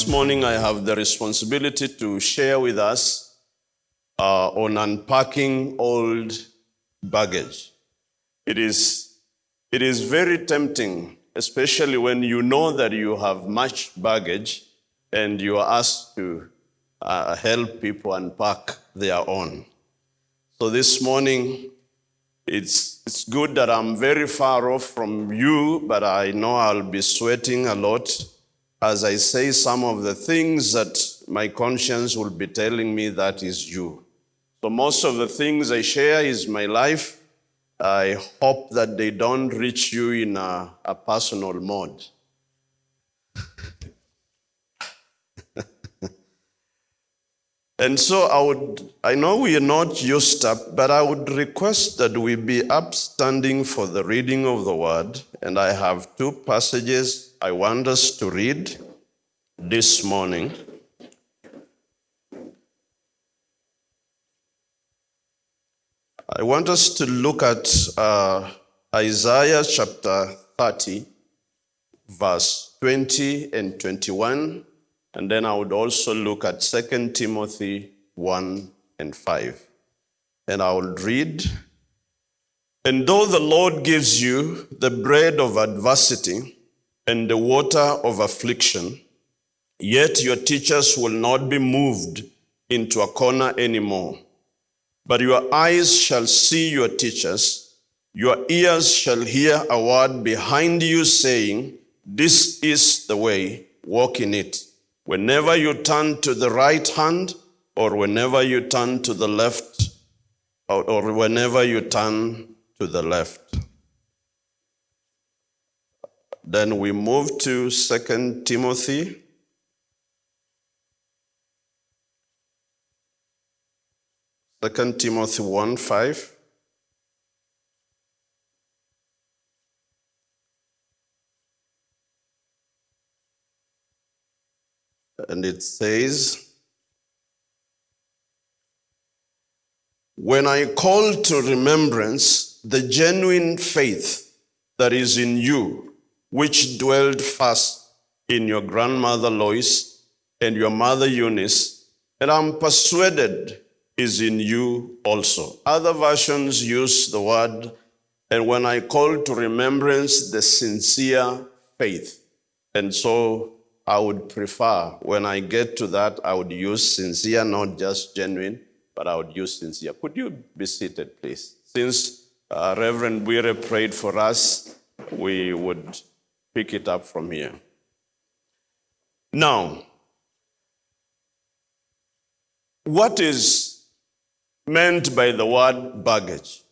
This morning, I have the responsibility to share with us uh, on unpacking old baggage. It is, it is very tempting, especially when you know that you have much baggage and you are asked to uh, help people unpack their own. So this morning, it's, it's good that I'm very far off from you, but I know I'll be sweating a lot as I say some of the things that my conscience will be telling me that is you. So most of the things I share is my life. I hope that they don't reach you in a, a personal mode. and so I would, I know we are not used up, but I would request that we be upstanding for the reading of the word. And I have two passages I want us to read this morning. I want us to look at uh, Isaiah chapter 30, verse 20 and 21, and then I would also look at 2 Timothy 1 and 5. And I will read And though the Lord gives you the bread of adversity and the water of affliction, yet your teachers will not be moved into a corner anymore. But your eyes shall see your teachers, your ears shall hear a word behind you saying, This is the way, walk in it. Whenever you turn to the right hand, or whenever you turn to the left, or, or whenever you turn to the left. Then we move to 2 Timothy. Second Timothy 1 5. And it says, When I call to remembrance the genuine faith that is in you, which dwelled first in your grandmother Lois and your mother Eunice, and I'm persuaded is in you also. Other versions use the word, and when I call to remembrance the sincere faith. And so I would prefer, when I get to that, I would use sincere, not just genuine, but I would use sincere. Could you be seated, please? Since uh, Reverend Buire prayed for us, we would pick it up from here. Now, what is meant by the word baggage?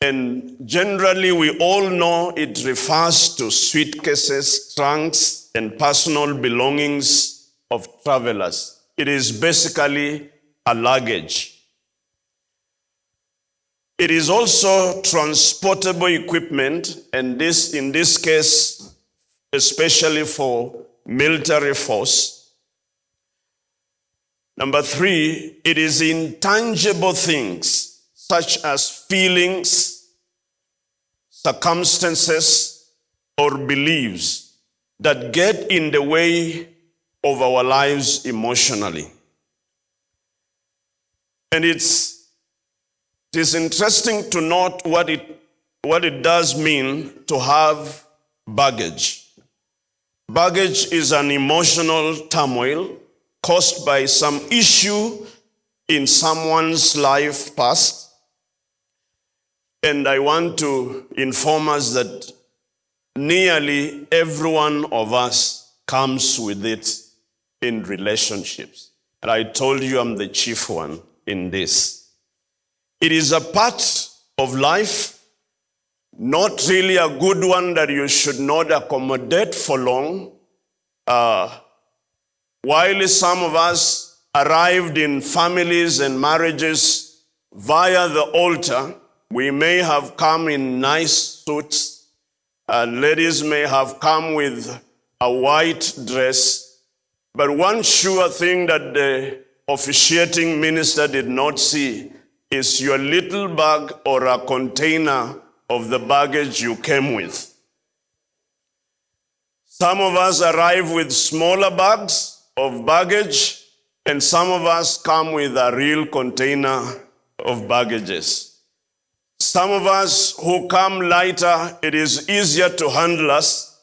And generally, we all know it refers to suitcases, trunks, and personal belongings of travelers. It is basically a luggage. It is also transportable equipment, and this, in this case, especially for military force. Number three, it is intangible things such as feelings, circumstances, or beliefs that get in the way of our lives emotionally. And it's, it is interesting to note what it, what it does mean to have baggage. Baggage is an emotional turmoil caused by some issue in someone's life past. And I want to inform us that nearly every one of us comes with it in relationships. And I told you I'm the chief one in this. It is a part of life, not really a good one that you should not accommodate for long. Uh, while some of us arrived in families and marriages via the altar, we may have come in nice suits, and ladies may have come with a white dress, but one sure thing that the officiating minister did not see is your little bag or a container of the baggage you came with. Some of us arrive with smaller bags of baggage, and some of us come with a real container of baggages. Some of us who come lighter, it is easier to handle us,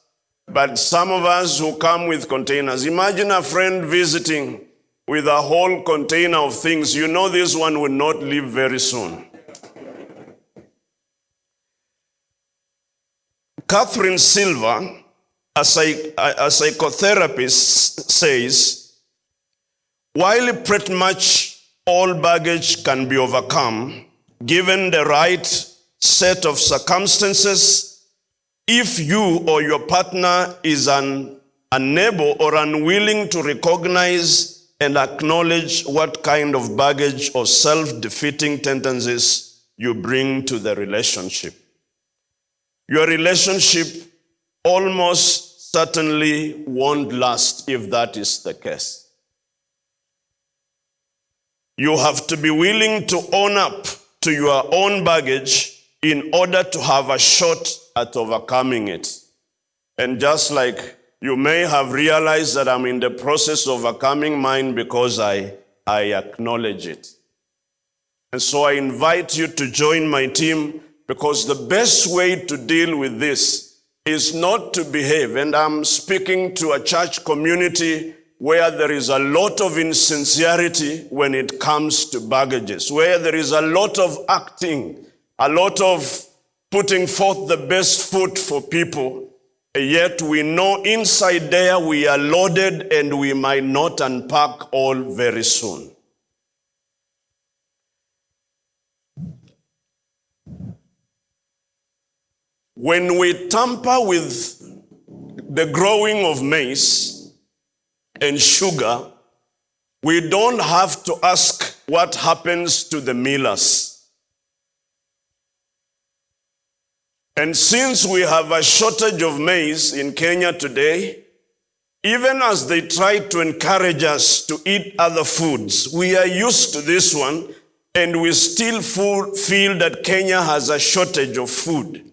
but some of us who come with containers. Imagine a friend visiting with a whole container of things. You know this one will not leave very soon. Catherine Silver, a, psych- a psychotherapist, says while pretty much all baggage can be overcome, given the right set of circumstances, if you or your partner is un- unable or unwilling to recognize and acknowledge what kind of baggage or self defeating tendencies you bring to the relationship, your relationship almost certainly won't last if that is the case. You have to be willing to own up to your own baggage in order to have a shot at overcoming it. And just like you may have realized that I'm in the process of overcoming mine because I, I acknowledge it. And so I invite you to join my team because the best way to deal with this is not to behave. And I'm speaking to a church community where there is a lot of insincerity when it comes to baggages, where there is a lot of acting, a lot of putting forth the best foot for people. Yet we know inside there we are loaded and we might not unpack all very soon. When we tamper with the growing of maize and sugar, we don't have to ask what happens to the millers. And since we have a shortage of maize in Kenya today, even as they try to encourage us to eat other foods, we are used to this one and we still feel that Kenya has a shortage of food,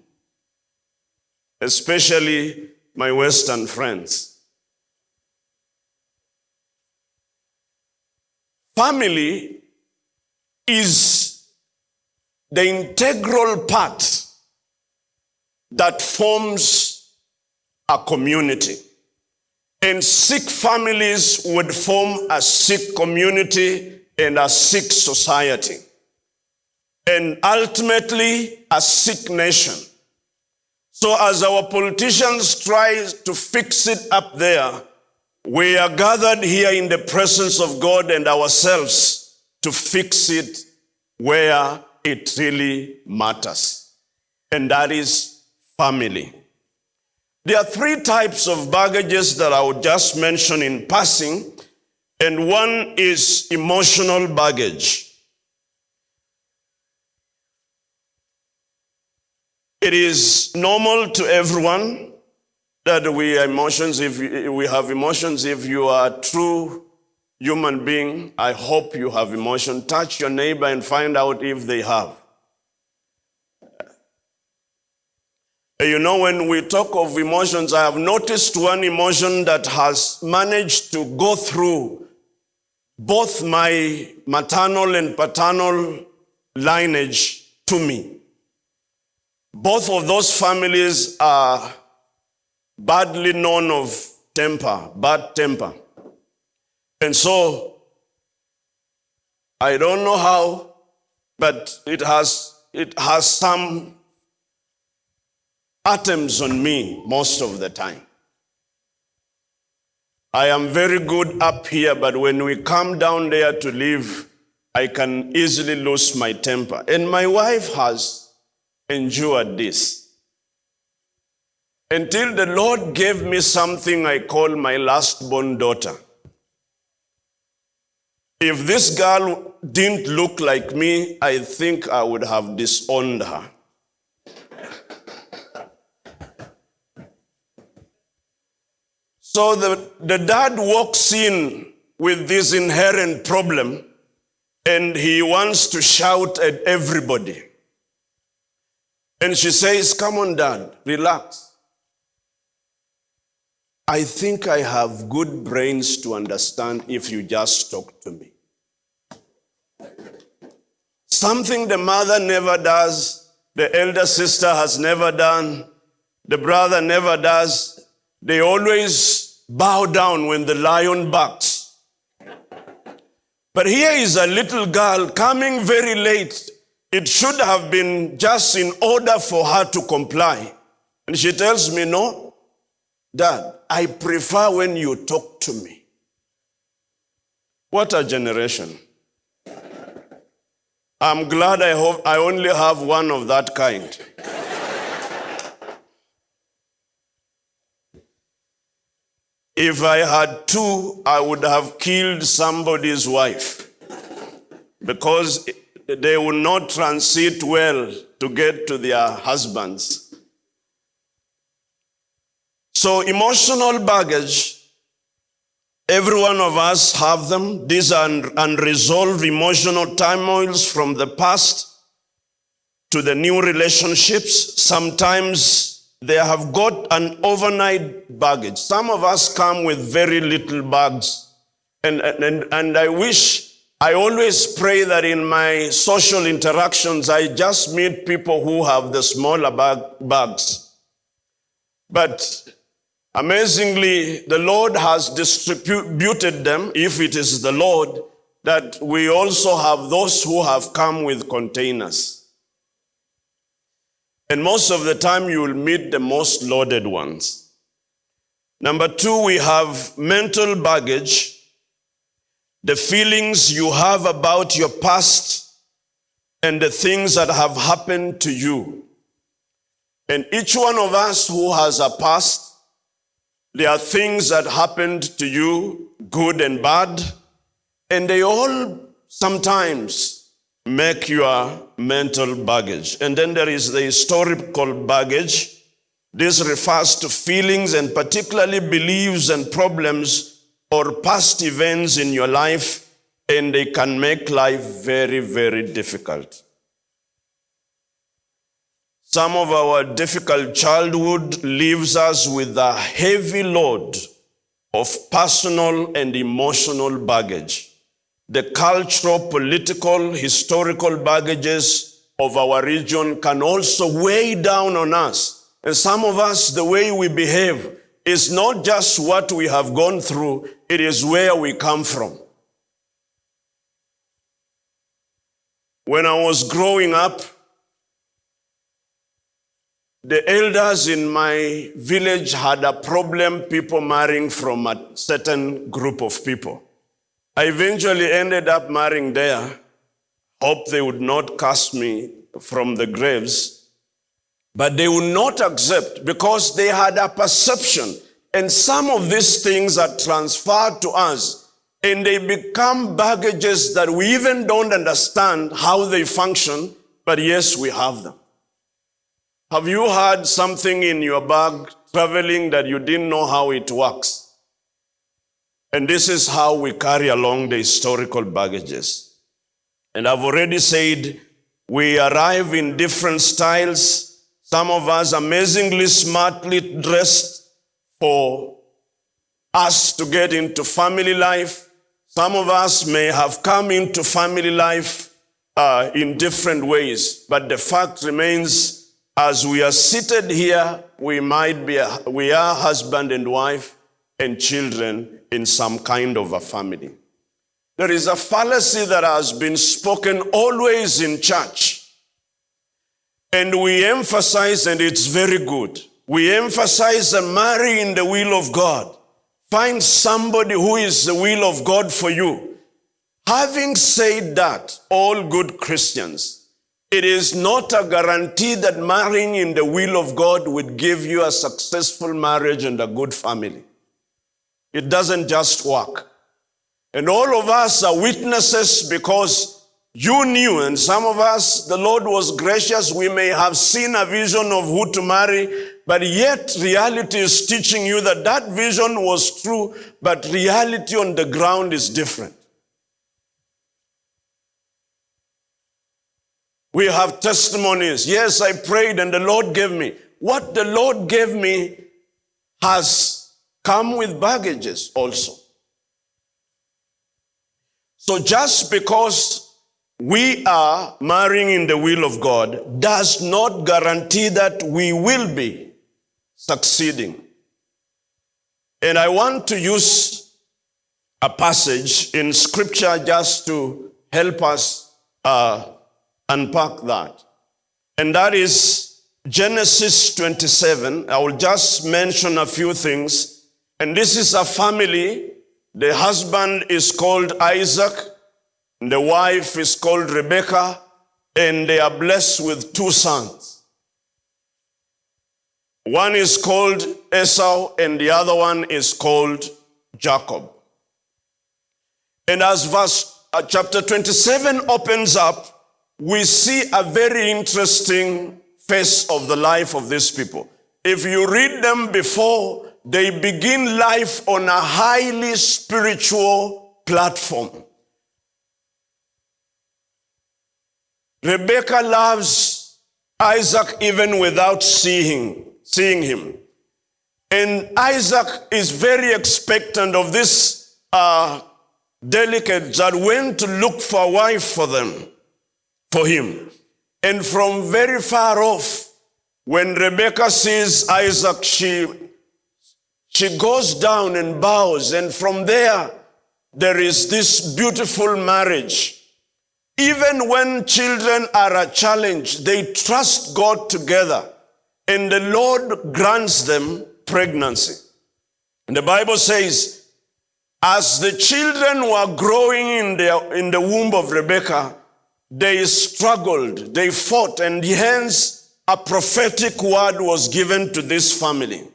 especially my Western friends. Family is the integral part that forms a community. And sick families would form a sick community and a sick society. And ultimately, a sick nation. So, as our politicians try to fix it up there, we are gathered here in the presence of God and ourselves to fix it where it really matters. And that is family. There are three types of baggages that I would just mention in passing, and one is emotional baggage. It is normal to everyone that we emotions. If we have emotions, if you are a true human being, I hope you have emotion. Touch your neighbor and find out if they have. You know, when we talk of emotions, I have noticed one emotion that has managed to go through both my maternal and paternal lineage to me. Both of those families are badly known of temper, bad temper. And so, I don't know how, but it has, it has some atoms on me most of the time. I am very good up here, but when we come down there to live, I can easily lose my temper. And my wife has endured this. Until the Lord gave me something I call my last born daughter. If this girl didn't look like me, I think I would have disowned her. So the, the dad walks in with this inherent problem and he wants to shout at everybody. And she says, Come on, dad, relax. I think I have good brains to understand if you just talk to me. Something the mother never does, the elder sister has never done, the brother never does. They always bow down when the lion barks. But here is a little girl coming very late. It should have been just in order for her to comply. And she tells me, No, Dad, I prefer when you talk to me. What a generation. I'm glad I, hope I only have one of that kind. If I had two, I would have killed somebody's wife because they would not transit well to get to their husbands. So emotional baggage, every one of us have them. These are unresolved emotional turmoils from the past to the new relationships. Sometimes they have got an overnight baggage. Some of us come with very little bags. And, and, and I wish, I always pray that in my social interactions, I just meet people who have the smaller bag, bags. But Amazingly, the Lord has distributed them, if it is the Lord, that we also have those who have come with containers. And most of the time, you will meet the most loaded ones. Number two, we have mental baggage, the feelings you have about your past and the things that have happened to you. And each one of us who has a past there are things that happened to you, good and bad, and they all sometimes make your mental baggage. And then there is the historical baggage. This refers to feelings and particularly beliefs and problems or past events in your life, and they can make life very, very difficult. Some of our difficult childhood leaves us with a heavy load of personal and emotional baggage. The cultural, political, historical baggages of our region can also weigh down on us. And some of us, the way we behave is not just what we have gone through, it is where we come from. When I was growing up, the elders in my village had a problem people marrying from a certain group of people. I eventually ended up marrying there. Hope they would not cast me from the graves. But they would not accept because they had a perception. And some of these things are transferred to us and they become baggages that we even don't understand how they function, but yes, we have them. Have you had something in your bag traveling that you didn't know how it works? And this is how we carry along the historical baggages. And I've already said we arrive in different styles. Some of us amazingly smartly dressed for us to get into family life. Some of us may have come into family life uh, in different ways, but the fact remains as we are seated here, we might be, a, we are husband and wife and children in some kind of a family. There is a fallacy that has been spoken always in church. And we emphasize, and it's very good, we emphasize that marry in the will of God. Find somebody who is the will of God for you. Having said that, all good Christians, it is not a guarantee that marrying in the will of God would give you a successful marriage and a good family. It doesn't just work. And all of us are witnesses because you knew, and some of us, the Lord was gracious. We may have seen a vision of who to marry, but yet reality is teaching you that that vision was true, but reality on the ground is different. We have testimonies. Yes, I prayed and the Lord gave me. What the Lord gave me has come with baggages also. So just because we are marrying in the will of God does not guarantee that we will be succeeding. And I want to use a passage in scripture just to help us uh, unpack that. And that is Genesis 27. I will just mention a few things. And this is a family. The husband is called Isaac. The wife is called Rebecca. And they are blessed with two sons. One is called Esau and the other one is called Jacob. And as verse uh, chapter 27 opens up, we see a very interesting face of the life of these people. If you read them before, they begin life on a highly spiritual platform. Rebecca loves Isaac even without seeing, seeing him. And Isaac is very expectant of this uh, delicate that went to look for a wife for them for him. And from very far off, when Rebecca sees Isaac, she, she goes down and bows. And from there, there is this beautiful marriage. Even when children are a challenge, they trust God together. And the Lord grants them pregnancy. And the Bible says, as the children were growing in the, in the womb of Rebecca, they struggled, they fought, and hence a prophetic word was given to this family.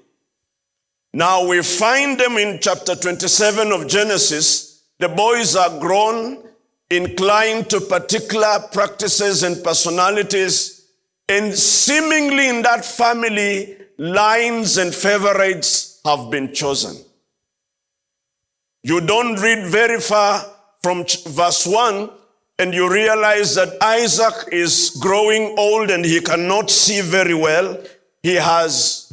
Now we find them in chapter 27 of Genesis. The boys are grown, inclined to particular practices and personalities, and seemingly in that family, lines and favorites have been chosen. You don't read very far from verse 1 and you realize that Isaac is growing old and he cannot see very well. He has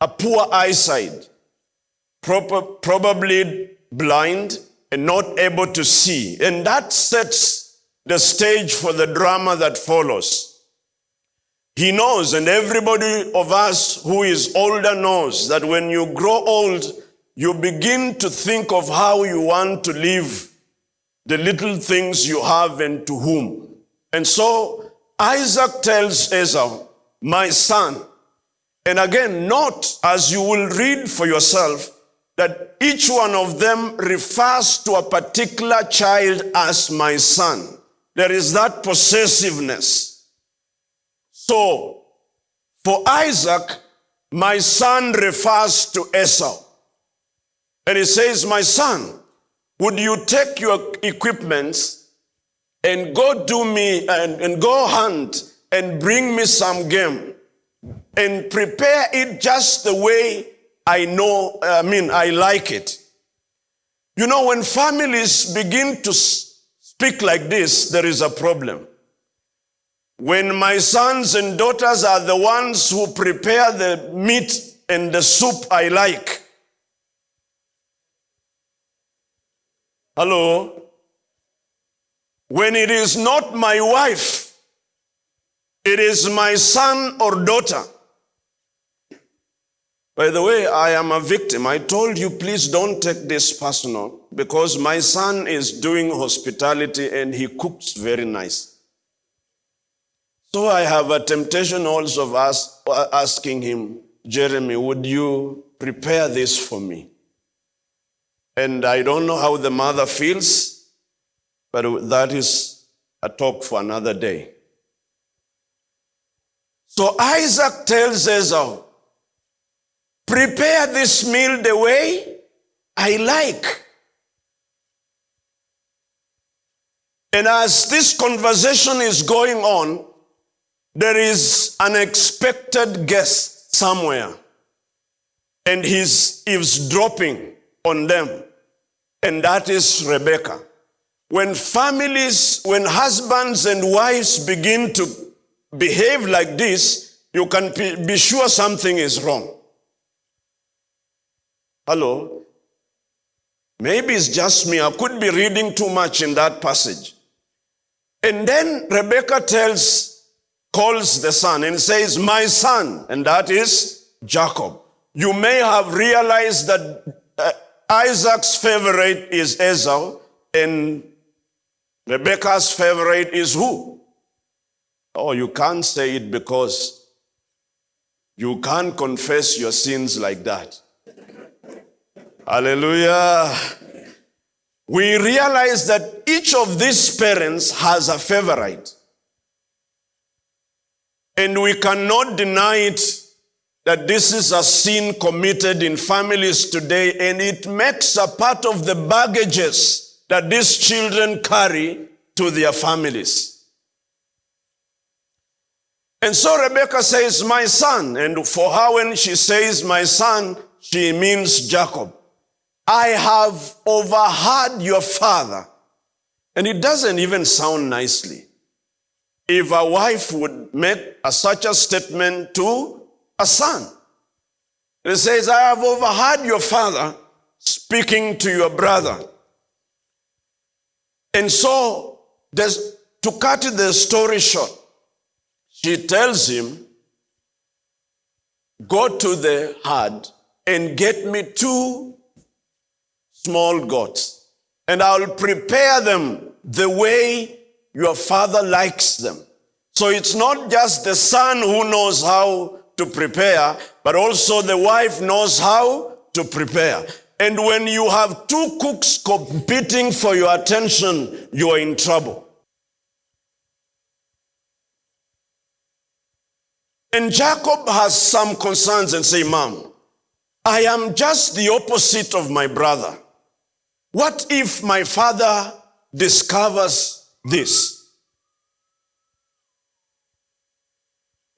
a poor eyesight, probably blind and not able to see. And that sets the stage for the drama that follows. He knows, and everybody of us who is older knows that when you grow old, you begin to think of how you want to live the little things you have and to whom. And so Isaac tells Esau, my son, and again, not as you will read for yourself, that each one of them refers to a particular child as my son. There is that possessiveness. So, for Isaac, my son refers to Esau. And he says, my son, would you take your equipments and go do me and, and go hunt and bring me some game and prepare it just the way I know, I mean, I like it. You know, when families begin to speak like this, there is a problem. When my sons and daughters are the ones who prepare the meat and the soup I like, Hello? When it is not my wife, it is my son or daughter. By the way, I am a victim. I told you, please don't take this personal because my son is doing hospitality and he cooks very nice. So I have a temptation also of us asking him, Jeremy, would you prepare this for me? And I don't know how the mother feels, but that is a talk for another day. So Isaac tells Esau, prepare this meal the way I like. And as this conversation is going on, there is an expected guest somewhere. And he's eavesdropping on them and that is Rebecca. When families, when husbands and wives begin to behave like this, you can be sure something is wrong. Hello? Maybe it's just me. I could be reading too much in that passage. And then Rebecca tells, calls the son and says, My son, and that is Jacob. You may have realized that uh, Isaac's favorite is Esau, and Rebecca's favorite is who? Oh, you can't say it because you can't confess your sins like that. Hallelujah. We realize that each of these parents has a favorite. And we cannot deny it that this is a sin committed in families today, and it makes a part of the baggages that these children carry to their families. And so Rebecca says, My son. And for her, when she says, My son, she means Jacob. I have overheard your father. And it doesn't even sound nicely. If a wife would make a, such a statement to a son, it says, I have overheard your father speaking to your brother. And so, to cut the story short, she tells him, Go to the herd and get me two small gods, and I'll prepare them the way your father likes them. So it's not just the son who knows how to prepare, but also the wife knows how to prepare. And when you have two cooks competing for your attention, you are in trouble. And Jacob has some concerns and say, Mom, I am just the opposite of my brother. What if my father discovers this?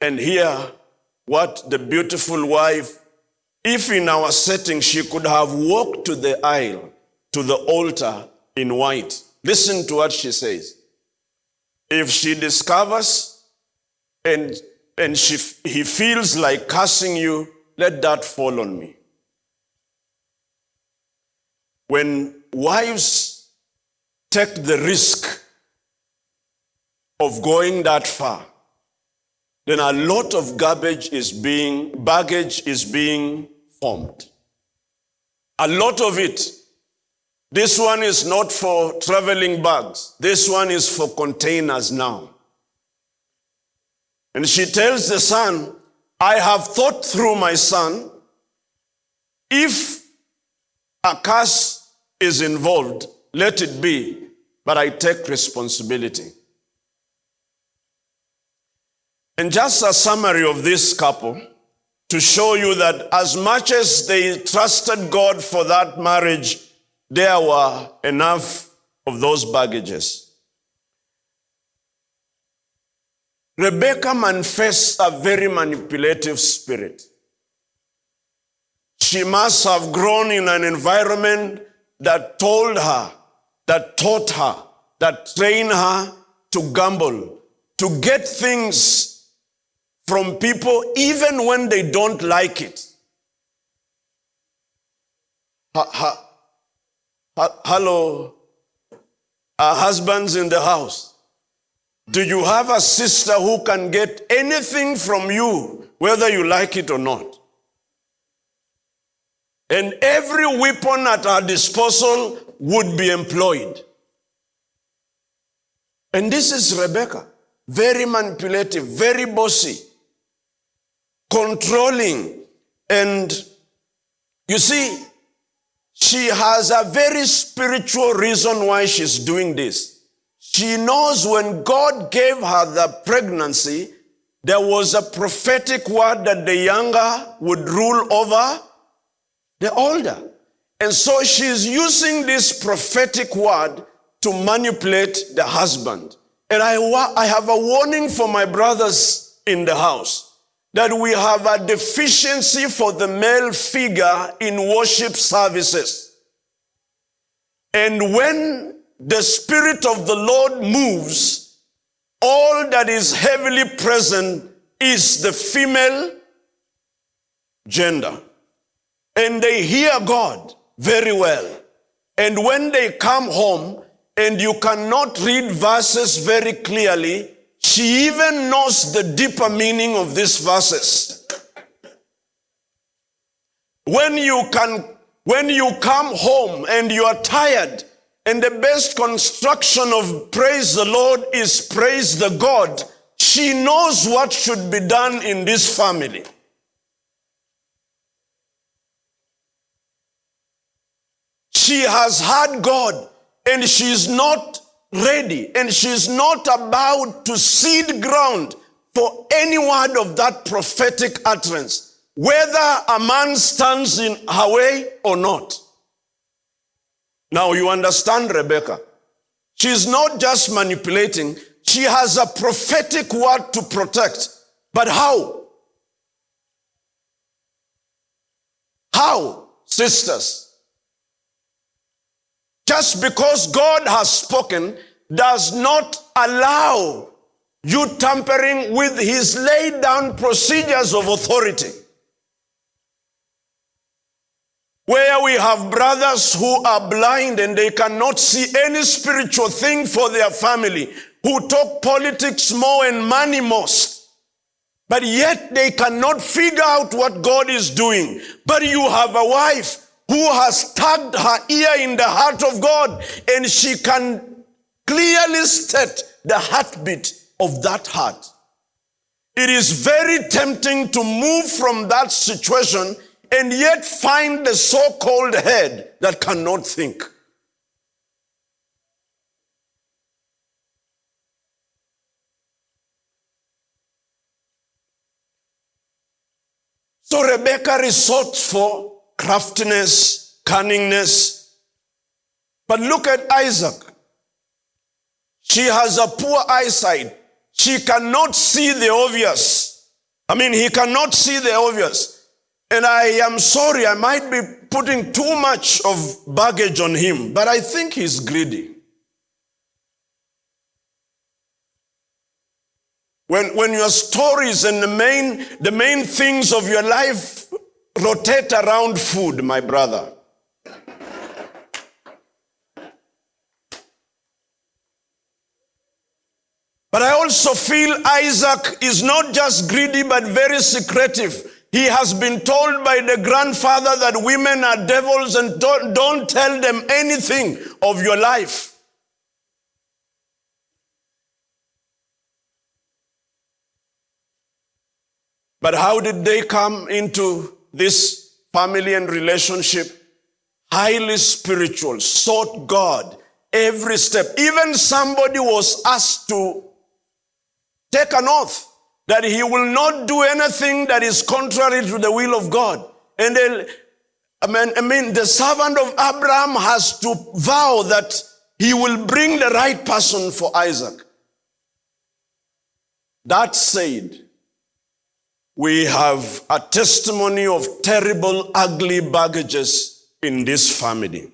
And here, what the beautiful wife, if in our setting she could have walked to the aisle, to the altar in white, listen to what she says. If she discovers and, and she, he feels like cursing you, let that fall on me. When wives take the risk of going that far, then a lot of garbage is being, baggage is being formed. A lot of it. This one is not for traveling bags. This one is for containers now. And she tells the son, I have thought through my son, if a curse is involved, let it be, but I take responsibility. And just a summary of this couple to show you that as much as they trusted God for that marriage, there were enough of those baggages. Rebecca manifests a very manipulative spirit. She must have grown in an environment that told her, that taught her, that trained her to gamble, to get things from people even when they don't like it. Ha, ha, ha, hello, our husbands in the house. Do you have a sister who can get anything from you, whether you like it or not? And every weapon at our disposal would be employed. And this is Rebecca, very manipulative, very bossy, controlling. And you see, she has a very spiritual reason why she's doing this. She knows when God gave her the pregnancy, there was a prophetic word that the younger would rule over the older. And so she's using this prophetic word to manipulate the husband. And I, I have a warning for my brothers in the house that we have a deficiency for the male figure in worship services. And when the Spirit of the Lord moves, all that is heavily present is the female gender. And they hear God very well. And when they come home and you cannot read verses very clearly, she even knows the deeper meaning of these verses. When you can when you come home and you are tired and the best construction of praise the Lord is praise the God, she knows what should be done in this family. She has had God and she's not ready and she's not about to cede ground for any word of that prophetic utterance, whether a man stands in her way or not. Now you understand Rebecca. She's not just manipulating, she has a prophetic word to protect. But how? How, sisters? Just because God has spoken does not allow you tampering with his laid down procedures of authority. Where we have brothers who are blind and they cannot see any spiritual thing for their family, who talk politics more and money most, but yet they cannot figure out what God is doing. But you have a wife who has tugged her ear in the heart of God and she can clearly state the heartbeat of that heart. It is very tempting to move from that situation and yet find the so-called head that cannot think. So Rebecca resorts for craftiness, cunningness. But look at Isaac. She has a poor eyesight. She cannot see the obvious. I mean, he cannot see the obvious. And I am sorry, I might be putting too much of baggage on him, but I think he's greedy. When, when your stories and the main, the main things of your life rotate around food, my brother. But I also feel Isaac is not just greedy, but very secretive. He has been told by the grandfather that women are devils and don't, don't tell them anything of your life. But how did they come into this family and relationship, highly spiritual, sought God every step. Even somebody was asked to take an oath that he will not do anything that is contrary to the will of God. And then, I mean, I mean, the servant of Abraham has to vow that he will bring the right person for Isaac. That said, we have a testimony of terrible, ugly baggages in this family.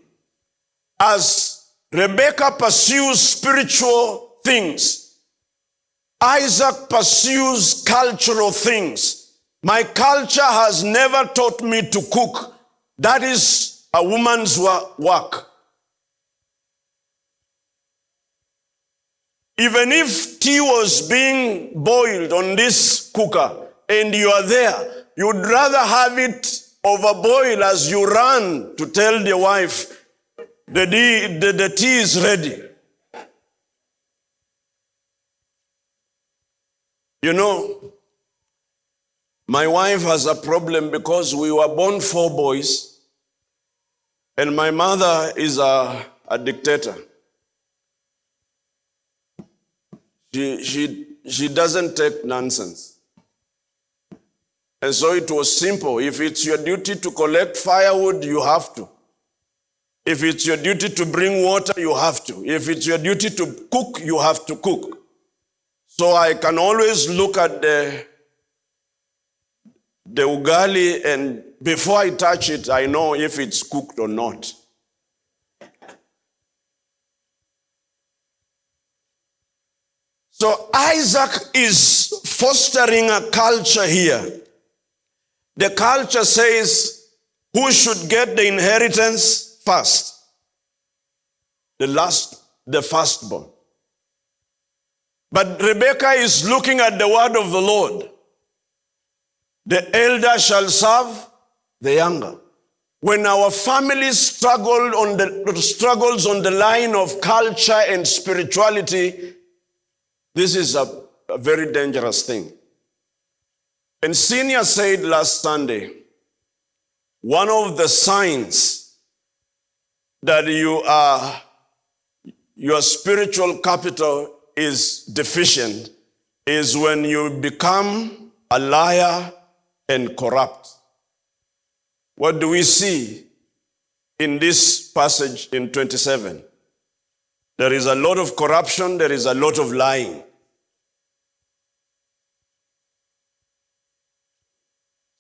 As Rebecca pursues spiritual things, Isaac pursues cultural things. My culture has never taught me to cook. That is a woman's work. Even if tea was being boiled on this cooker, and you are there, you'd rather have it overboil as you run to tell the wife, the, tea, the, the tea is ready. You know, my wife has a problem because we were born four boys, and my mother is a, a dictator. She, she, she doesn't take nonsense. And so it was simple. If it's your duty to collect firewood, you have to. If it's your duty to bring water, you have to. If it's your duty to cook, you have to cook. So I can always look at the, the ugali and before I touch it, I know if it's cooked or not. So Isaac is fostering a culture here the culture says who should get the inheritance first? The last, the firstborn. But Rebecca is looking at the word of the Lord. The elder shall serve the younger. When our families struggle on the struggles on the line of culture and spirituality, this is a, a very dangerous thing. And Senior said last Sunday, one of the signs that you are, your spiritual capital is deficient is when you become a liar and corrupt. What do we see in this passage in 27? There is a lot of corruption, there is a lot of lying.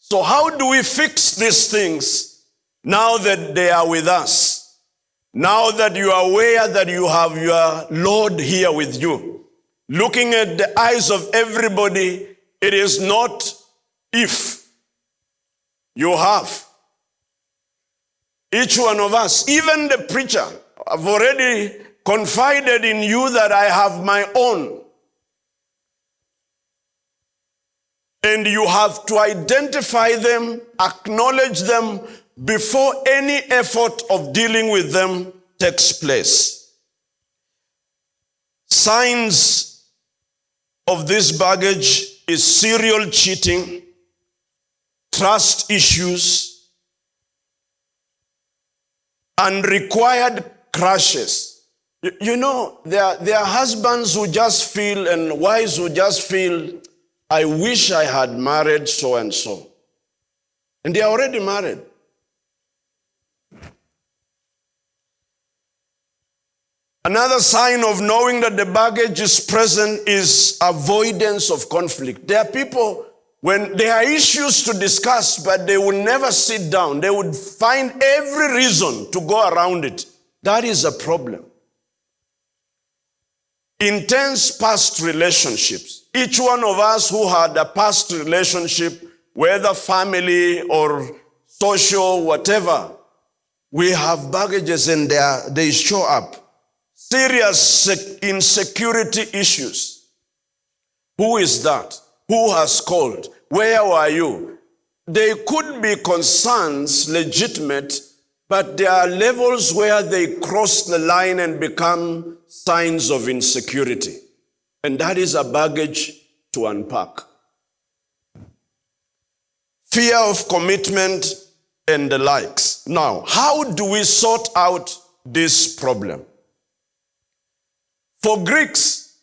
So, how do we fix these things now that they are with us? Now that you are aware that you have your Lord here with you, looking at the eyes of everybody, it is not if you have. Each one of us, even the preacher, I've already confided in you that I have my own. And you have to identify them, acknowledge them before any effort of dealing with them takes place. Signs of this baggage is serial cheating, trust issues, unrequired crashes. You, know, there, there are husbands who just feel and wives who just feel, I wish I had married so and so. And they are already married. Another sign of knowing that the baggage is present is avoidance of conflict. There are people, when there are issues to discuss, but they will never sit down, they would find every reason to go around it. That is a problem. Intense past relationships. Each one of us who had a past relationship, whether family or social, whatever, we have baggages and they, they show up serious insecurity issues. Who is that? Who has called? Where were you? They could be concerns, legitimate, but there are levels where they cross the line and become signs of insecurity. And that is a baggage to unpack. Fear of commitment and the likes. Now, how do we sort out this problem? For Greeks,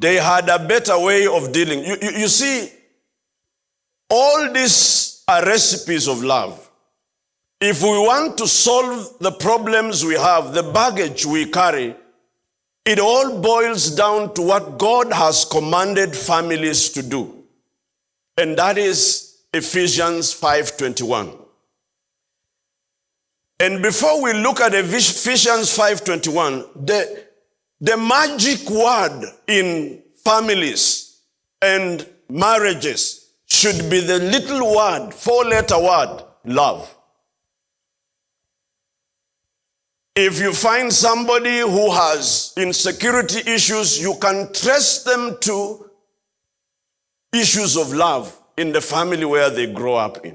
they had a better way of dealing. You, you, you see, all these are recipes of love. If we want to solve the problems we have, the baggage we carry, it all boils down to what God has commanded families to do. And that is Ephesians 5:21. And before we look at Ephesians 5:21, the, the magic word in families and marriages should be the little word, four-letter word, love. If you find somebody who has insecurity issues, you can trace them to issues of love in the family where they grow up in.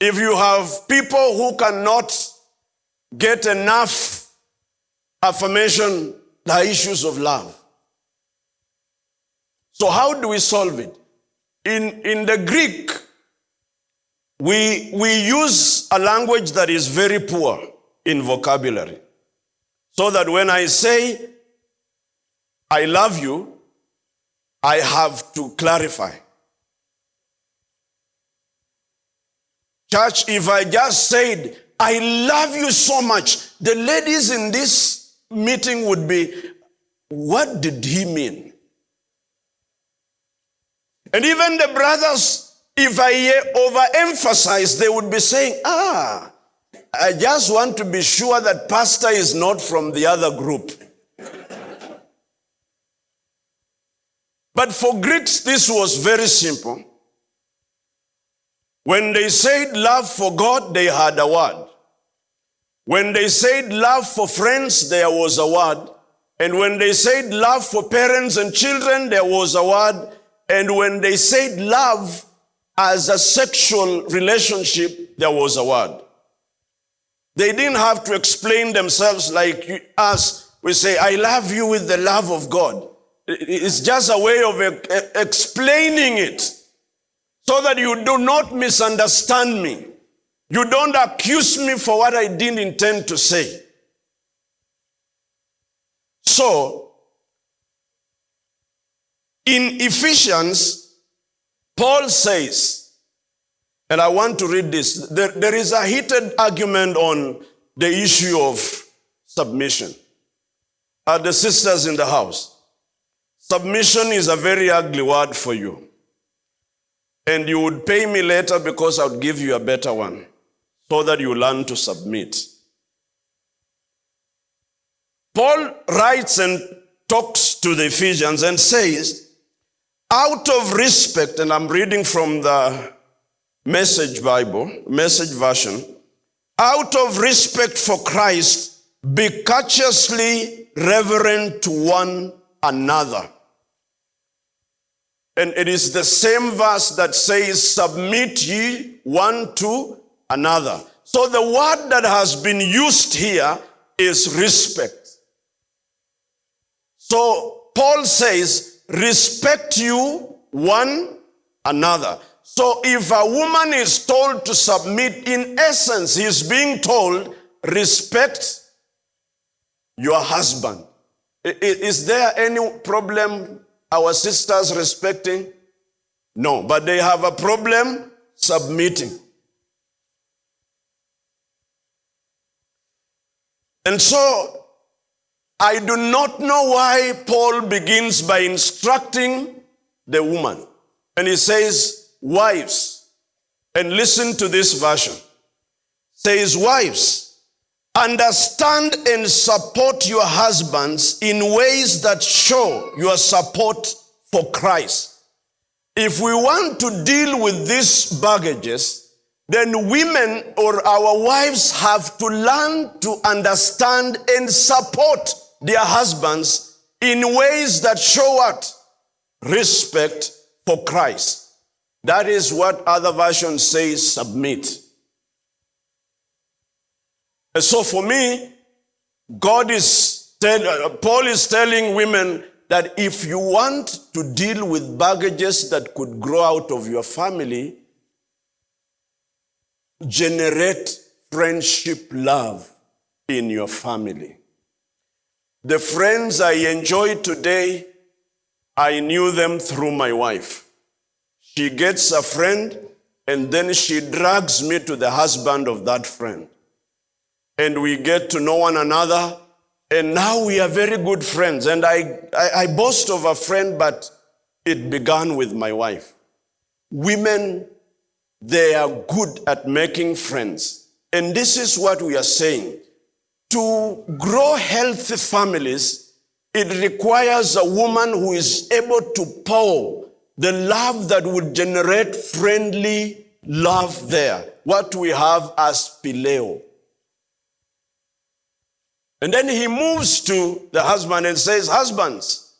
If you have people who cannot get enough affirmation, the issues of love. So how do we solve it? In, in the Greek, we, we use a language that is very poor in vocabulary. So that when I say, I love you, I have to clarify. Church, if I just said, I love you so much, the ladies in this meeting would be, what did he mean? And even the brothers, if I overemphasize, they would be saying, ah, I just want to be sure that pastor is not from the other group. but for Greeks, this was very simple. When they said love for God, they had a word. When they said love for friends, there was a word. And when they said love for parents and children, there was a word. And when they said love as a sexual relationship, there was a word. They didn't have to explain themselves like us. We say, I love you with the love of God. It's just a way of explaining it so that you do not misunderstand me. You don't accuse me for what I didn't intend to say. So, in Ephesians, Paul says, and I want to read this, there, there is a heated argument on the issue of submission. Are the sisters in the house? Submission is a very ugly word for you. And you would pay me later because I would give you a better one so that you learn to submit. Paul writes and talks to the Ephesians and says, out of respect, and I'm reading from the Message Bible, Message Version, out of respect for Christ, be courteously reverent to one another. And it is the same verse that says, submit ye one to another. So the word that has been used here is respect. So Paul says, respect you one another. So if a woman is told to submit, in essence, he's being told, respect your husband. Is there any problem our sisters respecting? No, but they have a problem submitting. And so I do not know why Paul begins by instructing the woman. And he says, wives, and listen to this version. Says, wives, understand and support your husbands in ways that show your support for Christ. If we want to deal with these baggages, then women or our wives have to learn to understand and support their husbands in ways that show what? Respect for Christ. That is what other versions say submit. And so for me, God is tell, uh, Paul is telling women that if you want to deal with baggages that could grow out of your family, generate friendship love in your family. The friends I enjoy today, I knew them through my wife. She gets a friend and then she drags me to the husband of that friend. And we get to know one another and now we are very good friends. And I, I, I boast of a friend, but it began with my wife. Women, they are good at making friends. And this is what we are saying to grow healthy families, it requires a woman who is able to pour the love that would generate friendly love there. What we have as phileo. And then he moves to the husband and says, Husbands,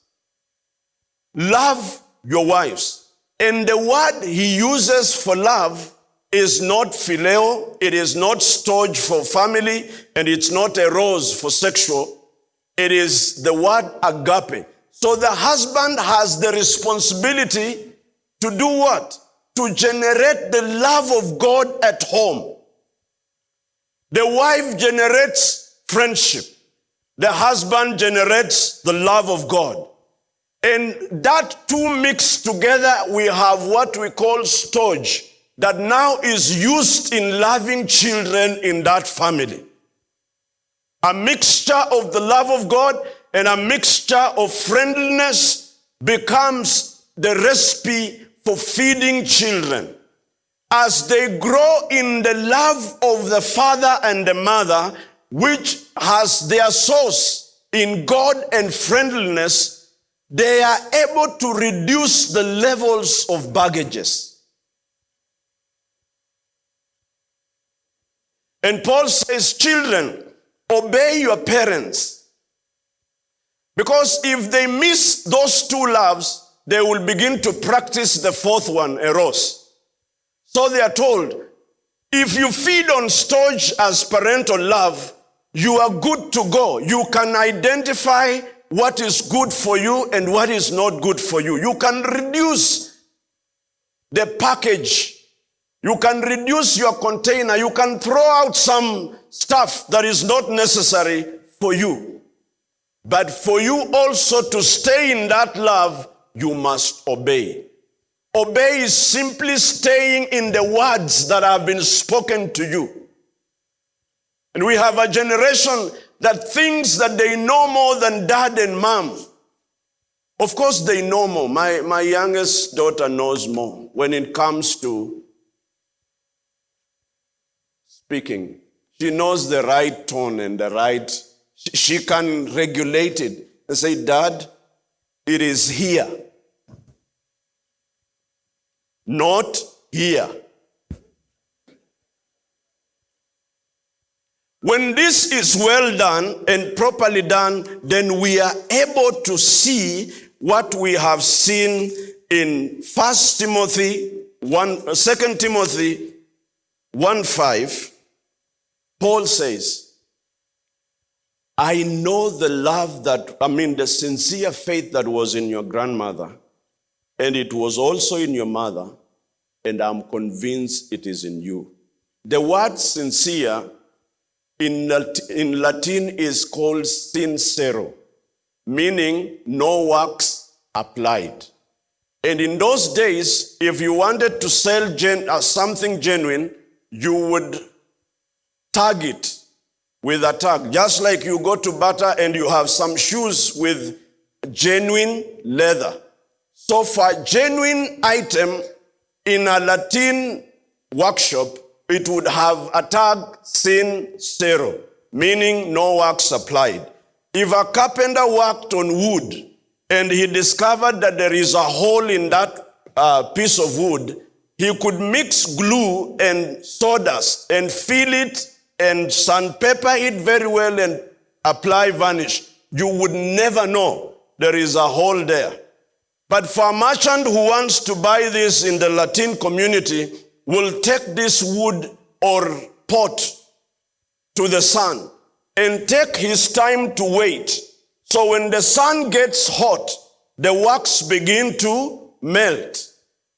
love your wives. And the word he uses for love is not phileo, it is not storge for family, and it's not eros for sexual. It is the word agape. So the husband has the responsibility to do what? To generate the love of God at home. The wife generates friendship. The husband generates the love of God. And that two mixed together, we have what we call storge that now is used in loving children in that family. A mixture of the love of God and a mixture of friendliness becomes the recipe for feeding children. As they grow in the love of the father and the mother, which has their source in God and friendliness, they are able to reduce the levels of baggages. And Paul says, Children, obey your parents. Because if they miss those two loves, they will begin to practice the fourth one, eros. So they are told, if you feed on storge as parental love, you are good to go. You can identify what is good for you and what is not good for you. You can reduce the package. You can reduce your container. You can throw out some stuff that is not necessary for you. But for you also to stay in that love, you must obey. Obey is simply staying in the words that have been spoken to you. And we have a generation that thinks that they know more than dad and mom. Of course, they know more. My, my youngest daughter knows more when it comes to speaking. She knows the right tone and the right, she can regulate it and say, Dad, it is here not here. When this is well done and properly done, then we are able to see what we have seen in 1 Timothy 1, uh, 2 Timothy 1 5. Paul says, I know the love that, I mean, the sincere faith that was in your grandmother and it was also in your mother, and I'm convinced it is in you. The word sincere in, in Latin is called sincero, meaning no works applied. And in those days, if you wanted to sell gen, uh, something genuine, you would tag it with a tag. Just like you go to Bata and you have some shoes with genuine leather. So for a genuine item in a Latin workshop, it would have a tag sincero, meaning no work supplied. If a carpenter worked on wood and he discovered that there is a hole in that uh, piece of wood, he could mix glue and sawdust and fill it and sandpaper it very well and apply varnish. You would never know there is a hole there. But for a merchant who wants to buy this in the Latin community, will take this wood or pot to the sun and take his time to wait. So when the sun gets hot, the wax begin to melt.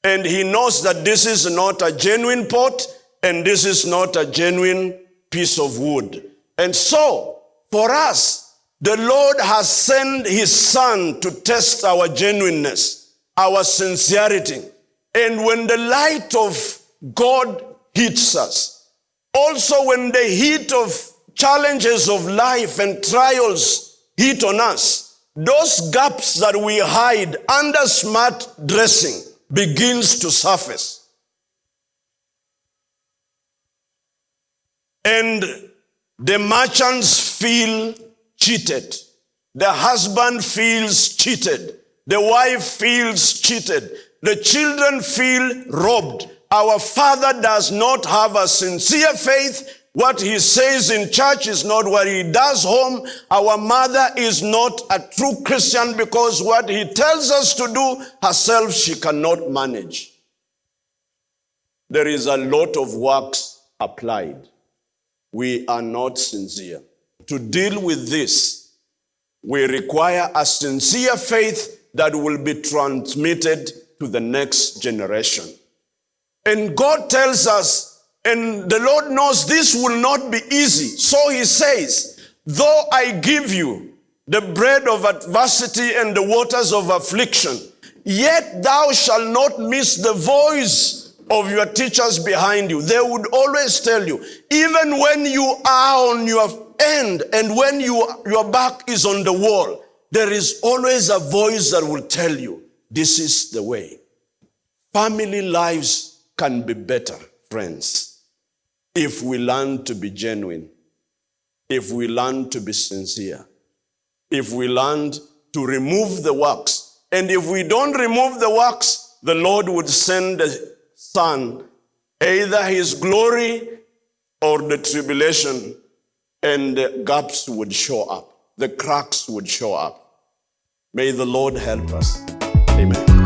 And he knows that this is not a genuine pot and this is not a genuine piece of wood. And so, for us, the Lord has sent his son to test our genuineness, our sincerity. And when the light of God hits us, also when the heat of challenges of life and trials hit on us, those gaps that we hide under smart dressing begins to surface. And the merchants feel cheated. The husband feels cheated. The wife feels cheated. The children feel robbed. Our father does not have a sincere faith. What he says in church is not what he does home. Our mother is not a true Christian because what he tells us to do herself she cannot manage. There is a lot of works applied. We are not sincere to deal with this, we require a sincere faith that will be transmitted to the next generation. And God tells us, and the Lord knows this will not be easy. So he says, though I give you the bread of adversity and the waters of affliction, yet thou shalt not miss the voice of your teachers behind you. They would always tell you, even when you are on your end and when you, your back is on the wall, there is always a voice that will tell you, this is the way. Family lives can be better, friends, if we learn to be genuine, if we learn to be sincere, if we learn to remove the works. And if we don't remove the works, the Lord would send Son, either His glory or the tribulation, and the gaps would show up, the cracks would show up. May the Lord help us. Amen.